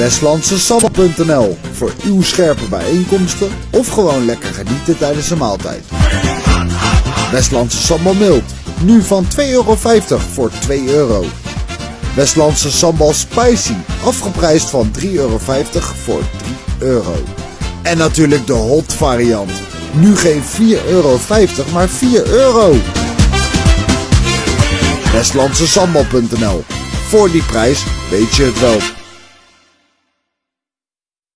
Westlandsesambal.nl voor uw scherpe bijeenkomsten of gewoon lekker genieten tijdens de maaltijd. Westlandse sambal mild, nu van 2,50 euro voor 2 euro. Westlandse sambal spicy, afgeprijsd van 3,50 euro voor 3 euro. En natuurlijk de hot variant, nu geen 4,50 euro, maar 4 euro. Westlandsesambal.nl, voor die prijs weet je het wel.